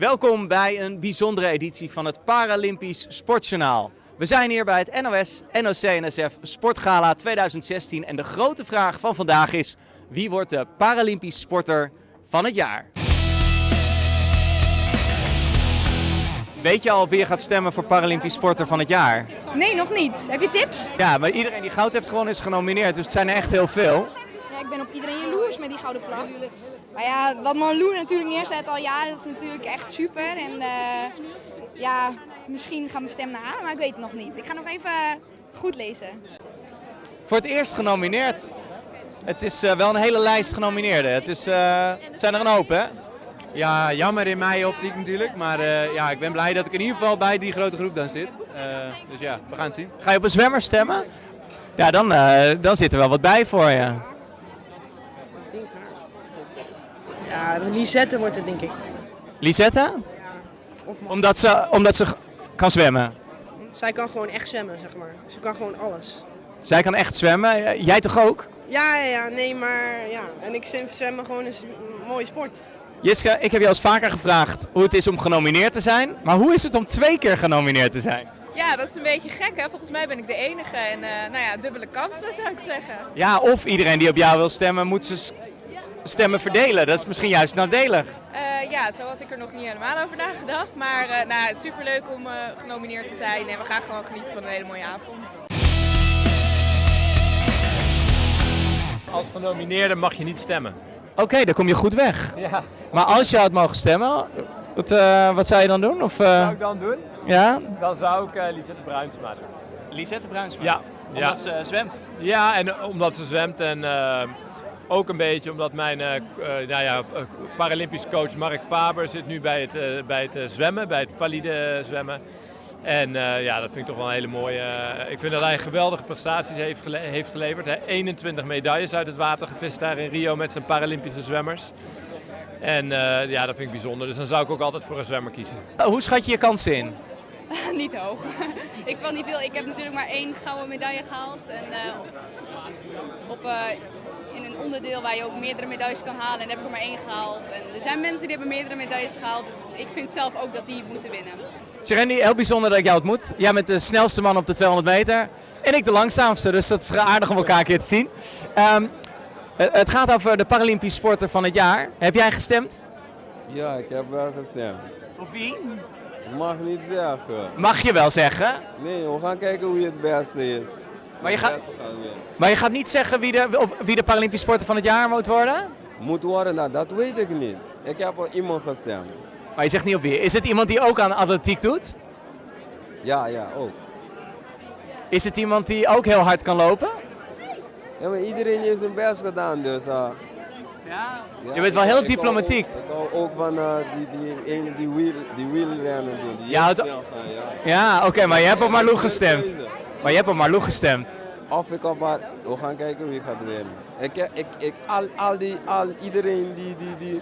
Welkom bij een bijzondere editie van het Paralympisch Sportjournaal. We zijn hier bij het NOS NOC-NSF Sportgala 2016 en de grote vraag van vandaag is: wie wordt de Paralympisch sporter van het jaar? Weet je al wie je gaat stemmen voor Paralympisch sporter van het jaar? Nee, nog niet. Heb je tips? Ja, maar iedereen die goud heeft gewonnen is genomineerd, dus het zijn er echt heel veel. Ja, ik ben op iedereen jaloers met die gouden plak. Maar ja, wat Malou natuurlijk neerzet al jaren, dat is natuurlijk echt super. En eh, ja, misschien gaat mijn stem naar haar, maar ik weet het nog niet. Ik ga nog even goed lezen. Voor het eerst genomineerd. Het is eh, wel een hele lijst genomineerden. Het is, eh, het zijn er een hoop, hè? Ja, jammer in mijn optiek natuurlijk. Maar eh, ja, ik ben blij dat ik in ieder geval bij die grote groep dan zit. Eh, dus ja, we gaan het zien. Ga je op een zwemmer stemmen? Ja, dan, eh, dan zit er wel wat bij voor je. Ja, Lisette wordt het denk ik. Lisette? Omdat ze, omdat ze kan zwemmen. Zij kan gewoon echt zwemmen, zeg maar. Ze kan gewoon alles. Zij kan echt zwemmen. Jij toch ook? Ja, ja, ja, nee, maar ja. En ik vind zwemmen gewoon is een mooie sport. Jiska, ik heb je al eens vaker gevraagd hoe het is om genomineerd te zijn. Maar hoe is het om twee keer genomineerd te zijn? Ja, dat is een beetje gek hè. Volgens mij ben ik de enige en eh, nou ja, dubbele kansen zou ik zeggen. Ja, of iedereen die op jou wil stemmen, moet zijn s- stemmen verdelen. Dat is misschien juist nadelig. Eh, ja, zo had ik er nog niet helemaal over nagedacht. Maar eh nou, superleuk om eh, genomineerd te zijn en we gaan gewoon genieten van een hele mooie avond. Als genomineerde mag je niet stemmen. Oké, dan kom je goed weg. Ja. Maar als je had mogen stemmen, wat, eh, wat zou je dan doen? Of, Wat zou ik dan doen? ja? Dan zou ik uh, Lisette Bruinsma doen. Lisette Bruinsma. Ja. ja. ze zwemt. Ja, en omdat ze zwemt en eh, ook een beetje omdat mijn eh, eh, nou ja, eh, Paralympisch coach Mark Faber zit nu bij het, bij het zwemmen, bij het valide zwemmen. En eh, ja, dat vind ik toch wel een hele mooie. ik vind dat hij geweldige prestaties heeft, gele- heeft geleverd. Hè. 21 medailles uit het water gevist daar in Rio met zijn Paralympische zwemmers. En eh, ja, dat vind ik bijzonder. Dus dan zou ik ook altijd voor een zwemmer kiezen. Hoe schat je je kansen in? niet hoog. ik wil niet veel. Ik heb natuurlijk maar één gouden medaille gehaald. En eh, op, eh, in een onderdeel waar je ook meerdere medailles kan halen. En daar heb ik er maar één gehaald. En er zijn mensen die hebben meerdere medailles gehaald. Dus ik vind zelf ook dat die moeten winnen. Serendi, heel bijzonder dat ik jou ontmoet. Jij bent de snelste man op de 200 meter. En ik de langzaamste, dus dat is aardig om elkaar een keer te zien. Ehm, het- het gaat over de Paralympisch sporter van het jaar. Heb jij gestemd? Ja, ik heb wel gestemd. Op wie? Mag niet zeggen. Mag je wel zeggen. Nee, we gaan kijken wie het beste is. Maar je, gaat, maar je gaat niet zeggen wie de, wie de Paralympisch sporter van het jaar moet worden? Moet worden, nou, dat weet ik niet. Ik heb op iemand gestemd. Maar je zegt niet op wie. Is het iemand die ook aan atletiek doet? Ja, ja, ook. Is het iemand die ook heel hard kan lopen? Ja, maar iedereen heeft zijn best gedaan, dus... uh, Ja. ja, Je bent wel heel ik diplomatiek. ook- Ik hou ook van eh, die, die ene die, wiel, die wielrennen doen. Die Ja, het- ja. Ja, oké, maar je hebt op Marlou Goede gestemd. Maar je hebt op Marlou gestemd. Of ik op haar, we gaan kijken wie gaat winnen. Ik, ik, ik, al, al die, al, iedereen die, die, die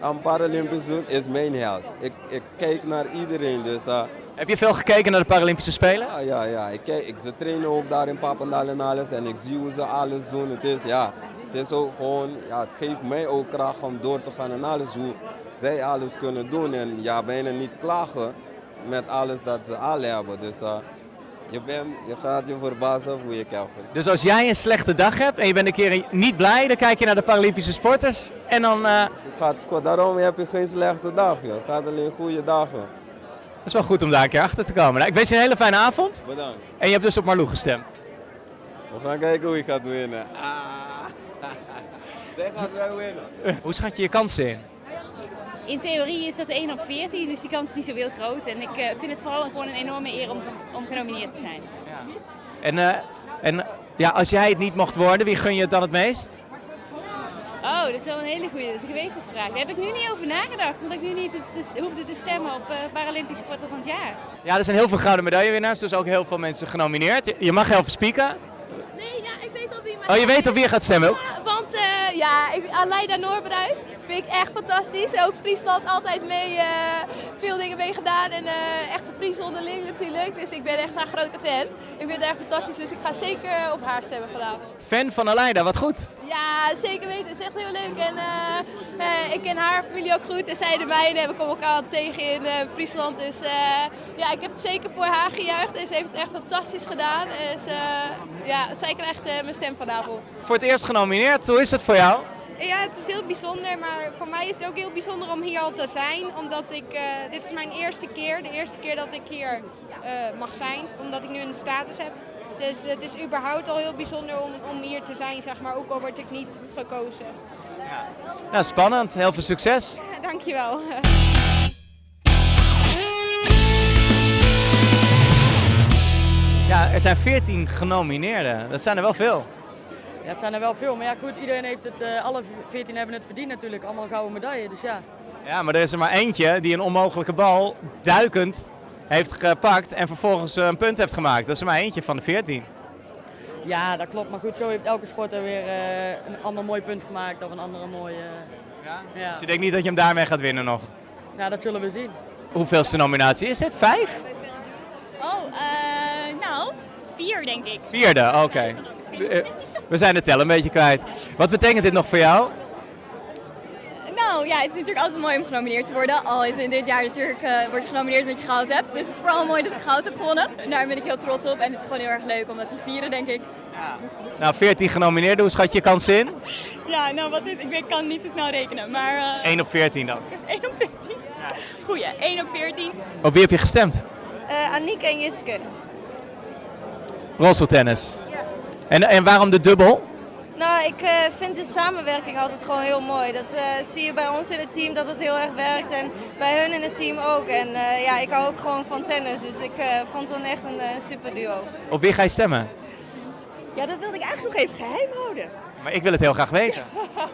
aan Paralympisch doet, is mijn held. Ik, ik kijk naar iedereen, dus uh, Heb je veel gekeken naar de Paralympische Spelen? ja, ja, ja. Ik, kijk, ik, ze trainen ook daar in Papendal en alles en ik zie hoe ze alles doen. Het is, ja, het is ook gewoon, ja, het geeft mij ook kracht om door te gaan en alles, hoe zij alles kunnen doen. En ja, bijna niet klagen met alles dat ze al hebben. Dus uh, je, bent, je gaat je verbazen hoe heb gestaan. Dus als jij een slechte dag hebt en je bent een keer niet blij, dan kijk je naar de Paralympische sporters en dan... eh, gaat, daarom heb je geen slechte dag. Joh. Het gaat alleen goede dagen. dat is wel goed om daar een keer achter te komen. Nou, ik wens je een hele fijne avond. Bedankt. En je hebt dus op Marlou gestemd. We gaan kijken hoe je gaat winnen. Ah. Zij gaat wel winnen. Hoe schat je je kansen in? In theorie is dat 1 op 14, dus die kans is niet zo heel groot. En ik eh, vind het vooral gewoon een enorme eer om, om genomineerd te zijn. En, eh, en ja, als jij het niet mocht worden, wie gun je het dan het meest? Oh, dat is wel een hele goede. Dat is een gewetensvraag. Daar heb ik nu niet over nagedacht, omdat ik nu niet te- hoefde te stemmen op eh Paralympisch sporter van het jaar. Ja, er zijn heel veel gouden medaillewinnaars, dus ook heel veel mensen genomineerd. Je- mag heel veel spieken. Nee, ja, ik weet al wie Oh, je weet op wie je gaat stemmen ook? Want ja, ik, Aleida Noorbruis vind ik echt fantastisch. Ook Friesland altijd mee, eh, veel dingen mee gedaan. En eh echt een Fries onderling natuurlijk. Dus ik ben echt haar grote fan. Ik vind het echt fantastisch, dus ik ga zeker op haar stemmen vanavond. Fan van Aleida, wat goed. Ja, zeker weten. Het is echt heel leuk. En eh, eh, ik ken haar familie ook goed. En zij de mijne. We komen elkaar tegen in eh, Friesland. Dus eh, ja, ik heb zeker voor haar gejuicht. En ze heeft het echt fantastisch gedaan. Dus eh, ja, zij krijgt eh, mijn stem vanavond. Voor het eerst genomineerd, hoe is het voor jou? Ja, het is heel bijzonder, maar voor mij is het ook heel bijzonder om hier al te zijn. Omdat ik, eh, dit is mijn eerste keer, de eerste keer dat ik hier eh, mag zijn, omdat ik nu een status heb. Dus het is überhaupt al heel bijzonder om, om hier te zijn, zeg maar, ook al word ik niet gekozen. Nou, spannend. Heel veel succes. Dankjewel. Er zijn 14 genomineerden. Dat zijn er wel veel. Ja, het zijn er wel veel, maar ja goed, iedereen heeft het, eh, alle 14 hebben het verdiend natuurlijk, allemaal gouden medaille, dus ja. Ja, maar er is er maar eentje die een onmogelijke bal duikend heeft gepakt en vervolgens eh, een punt heeft gemaakt. Dat is er maar eentje van de 14. Ja, dat klopt, maar goed, zo heeft elke sporter weer eh, een ander mooi punt gemaakt of een andere mooie... ja? Ja, Dus je denkt niet dat je hem daarmee gaat winnen nog. ja, dat zullen we zien. Hoeveelste nominatie is dit? Vijf? Oh, eh, nou, vier denk ik. Vierde, oké. We zijn de tel een beetje kwijt. Wat betekent dit nog voor jou? Nou ja, het is natuurlijk altijd mooi om genomineerd te worden. Al is in dit jaar natuurlijk eh, word je genomineerd omdat je goud hebt. Dus het is vooral mooi dat ik goud heb gewonnen. En daar ben ik heel trots op. En het is gewoon heel erg leuk om dat te vieren, denk ik. Nou, 14 genomineerden. Hoe schat je je kansen in? Ja, nou wat is, ik weet, kan niet zo snel rekenen, maar eh 1 op 14 dan. 1 op 14. Goeie, 1 op 14. Op wie heb je gestemd? Uh, Aniek en Jiske. Rolstoeltennis. En, en waarom de dubbel? Nou, ik eh, vind de samenwerking altijd gewoon heel mooi. Dat eh, zie je bij ons in het team dat het heel erg werkt en bij hun in het team ook. En eh, ja, ik hou ook gewoon van tennis, dus ik eh, vond het dan echt een super duo. Op wie ga je stemmen? Ja, dat wilde ik eigenlijk nog even geheim houden. Maar ik wil het heel graag weten.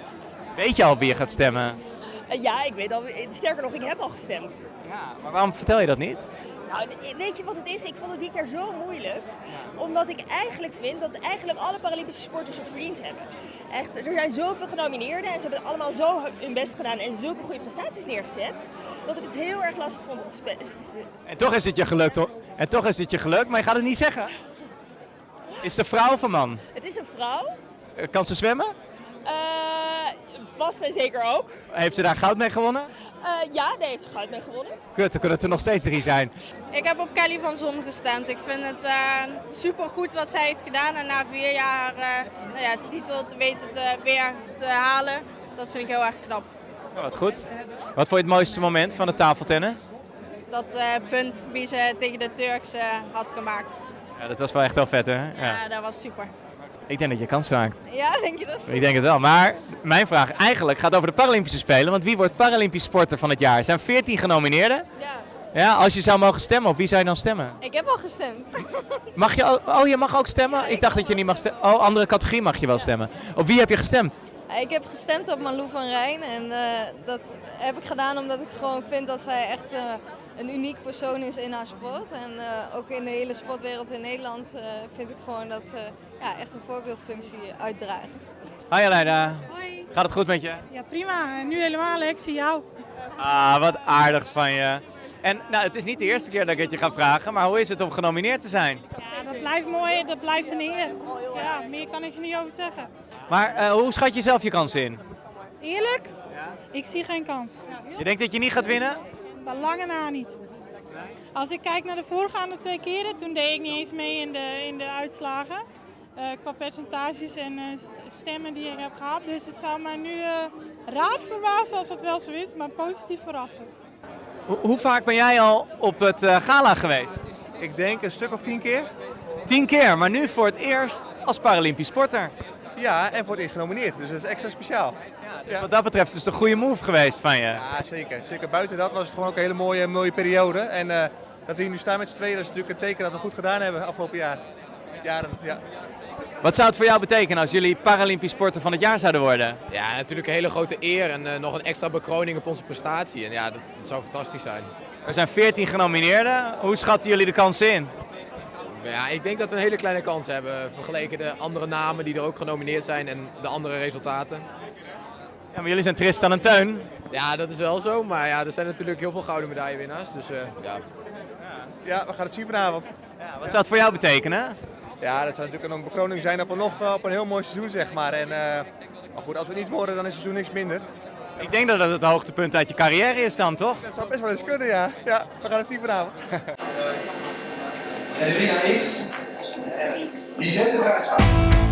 Weet je al op wie je gaat stemmen? Ja, ik weet al, sterker nog, ik heb al gestemd. Maar waarom vertel je dat niet? Nou, weet je wat het is? Ik vond het dit jaar zo moeilijk. Omdat ik eigenlijk vind dat eigenlijk alle Paralympische sporters het verdiend hebben. Echt, er zijn zoveel genomineerden en ze hebben allemaal zo hun best gedaan en zulke goede prestaties neergezet. Dat ik het heel erg lastig vond om te spelen. En toch is het je gelukt hoor. En toch is het je gelukt, maar je gaat het niet zeggen. Is de vrouw of een man? Het is een vrouw. Eh, Kan ze zwemmen? Eh, vast en zeker ook. Heeft ze daar goud mee gewonnen? Eh, ja, daar heeft ze goud mee gewonnen. Kut, dan kunnen het er nog steeds drie zijn. Ik heb op Kelly van Zon gestemd. Ik vind het uh, super goed wat zij heeft gedaan. En na vier jaar uh, nou ja, titel te weten te, weer te halen, dat vind ik heel erg knap. Nou, wat goed. Wat vond je het mooiste moment van de tafeltennis? Dat uh, punt wie ze tegen de Turks had gemaakt. Ja, dat was wel echt wel vet hè? Ja, ja dat was super. Ik denk dat je kans maakt. Ja, denk je dat? Ik denk het wel. Maar mijn vraag eigenlijk gaat over de Paralympische Spelen. Want wie wordt Paralympisch sporter van het jaar? Er zijn 14 genomineerden. Ja. Ja, als je zou mogen stemmen, op wie zou je dan stemmen? Ik heb al gestemd. Mag je ook, oh, je mag ook stemmen? Ja, ik, ik dacht dat je niet mag stemmen. Oh, andere categorie mag je wel stemmen. Op wie heb je gestemd? Ik heb gestemd op Malou van Rijn en uh, dat heb ik gedaan omdat ik gewoon vind dat zij echt uh, een uniek persoon is in haar sport. En uh, ook in de hele sportwereld in Nederland vind ik gewoon dat ze ja, echt een voorbeeldfunctie uitdraagt. Hoi Aleida. Hoi. Gaat het goed met je? Ja, prima. Nu helemaal, ik zie jou. Ah, wat aardig van je. En nou, het is niet de eerste keer dat ik het je ga vragen, maar hoe is het om genomineerd te zijn? Ja, dat blijft mooi, dat blijft een eer. Ja, meer kan ik er niet over zeggen. Maar uh, hoe schat je zelf je kansen in? Eerlijk? Ja. Ik zie geen kans. Je denkt dat je niet gaat winnen? Bij lange na niet. Als ik kijk naar de voorgaande twee keren, toen deed ik niet eens mee in de, in de uitslagen. Uh, qua percentages en uh, stemmen die ik heb gehad. Dus het zou mij nu uh, raar verbazen als het wel zo is, maar positief verrassen. Hoe, hoe vaak ben jij al op het gala geweest? Ik denk een stuk of tien keer. Tien keer, maar nu voor het eerst als Paralympisch sporter. Ja, en voor het eerst genomineerd, dus dat is extra speciaal. Ja, dus ja. Wat dat betreft is het een goede move geweest van je. Ja, zeker. zeker. Buiten dat was het gewoon ook een hele mooie, mooie periode. En uh, dat we hier nu staan met z'n tweeën, dat is natuurlijk een teken dat we goed gedaan hebben afgelopen jaar. jaren. Ja. Wat zou het voor jou betekenen als jullie Paralympisch sporter van het jaar zouden worden? Ja, natuurlijk een hele grote eer en uh, nog een extra bekroning op onze prestatie. En ja, dat, dat zou fantastisch zijn. Er zijn 14 genomineerden. Hoe schatten jullie de kansen in? Ja, ik denk dat we een hele kleine kans hebben vergeleken de andere namen die er ook genomineerd zijn en de andere resultaten. Ja, maar jullie zijn Tristan en Teun. Ja, dat is wel zo. Maar ja, er zijn natuurlijk heel veel gouden medaillewinnaars. Dus eh, ja. Ja, we gaan het zien vanavond. Wat zou het voor jou betekenen? Ja, dat zou natuurlijk een bekroning zijn op een, nog, eh, op een heel mooi seizoen, zeg maar. En, eh, maar goed, als we het niet worden, dan is het seizoen niks minder. Ik denk dat het het hoogtepunt uit je carrière is dan, toch? Dat zou best wel eens kunnen, ja. Ja, we gaan het zien vanavond. En de winnaar is Lisette Bruinsma.